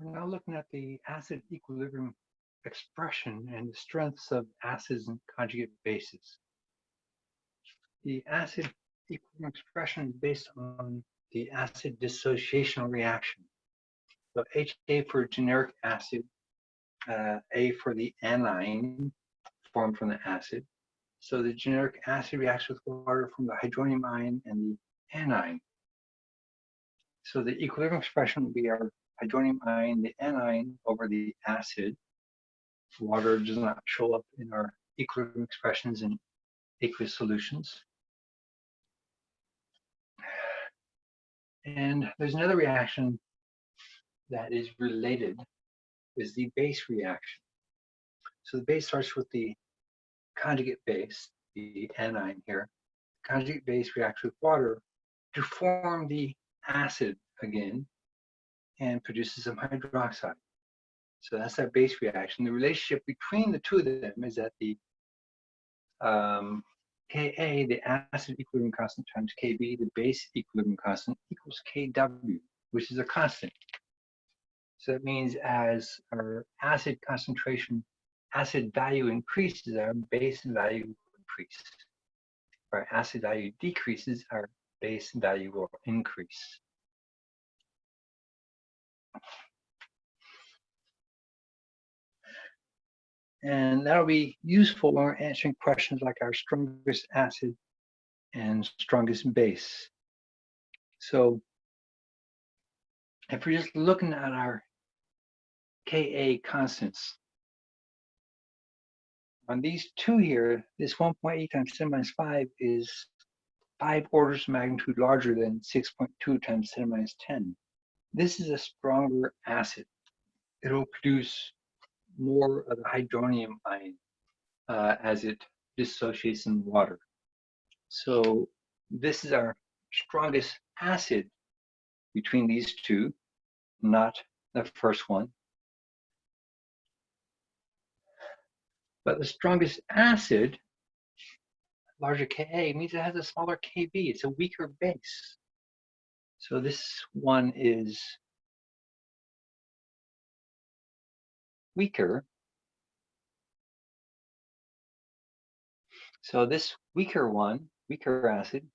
We're now looking at the acid equilibrium expression and the strengths of acids and conjugate bases. The acid equilibrium expression is based on the acid dissociation reaction. So HA for generic acid, uh, A for the anion formed from the acid. So the generic acid reacts with water from the hydronium ion and the anion. So the equilibrium expression will be our hydronium ion, the anion over the acid. Water does not show up in our equilibrium expressions in aqueous solutions. And there's another reaction that is related, is the base reaction. So the base starts with the conjugate base, the anion here. Conjugate base reacts with water to form the acid again and produces some hydroxide. So that's that base reaction. The relationship between the two of them is that the um, Ka, the acid equilibrium constant times Kb, the base equilibrium constant, equals Kw, which is a constant. So that means as our acid concentration, acid value increases, our base value increases. Our acid value decreases, our base value will increase. And that'll be useful when we're answering questions like our strongest acid and strongest base. So if we're just looking at our Ka constants, on these two here, this 1.8 times 10 minus 5 is five orders of magnitude larger than 6.2 times 10 minus 10. This is a stronger acid. It'll produce more of the hydronium ion uh, as it dissociates in water. So this is our strongest acid between these two, not the first one. But the strongest acid, larger Ka, means it has a smaller Kb. It's a weaker base. So this one is weaker. So this weaker one, weaker acid,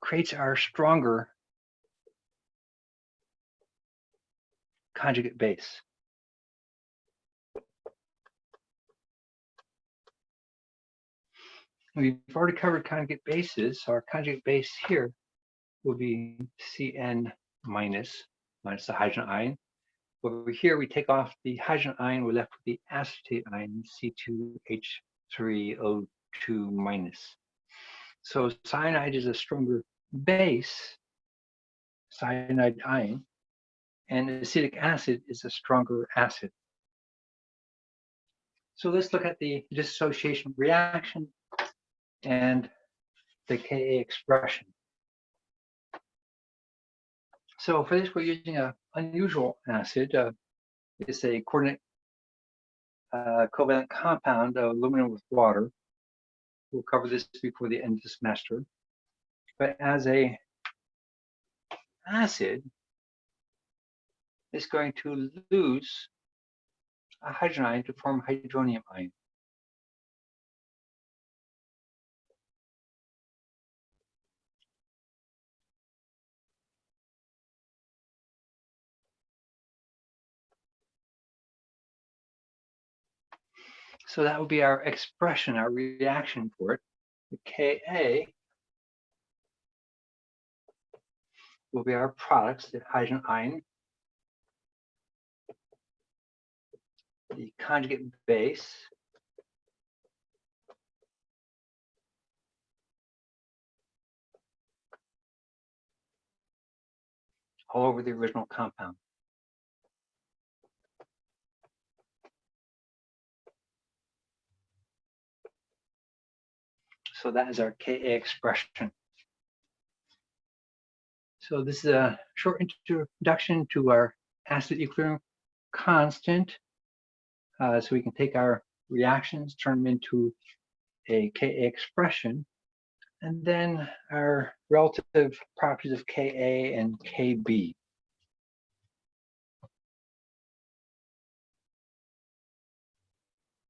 creates our stronger conjugate base. We've already covered conjugate bases. So our conjugate base here will be CN minus minus the hydrogen ion. Over here, we take off the hydrogen ion, we're left with the acetate ion, C2H3O2 minus. So cyanide is a stronger base, cyanide ion, and acetic acid is a stronger acid. So let's look at the dissociation reaction and the Ka expression. So for this, we're using an unusual acid. Uh, it's a coordinate uh, covalent compound of aluminum with water. We'll cover this before the end of the semester. But as a acid, it's going to lose a hydrogen ion to form hydronium ion. So that would be our expression, our reaction for it. The Ka will be our products, the hydrogen ion, the conjugate base, all over the original compound. So that is our Ka expression. So this is a short introduction to our acid equilibrium constant. Uh, so we can take our reactions, turn them into a Ka expression. And then our relative properties of Ka and Kb.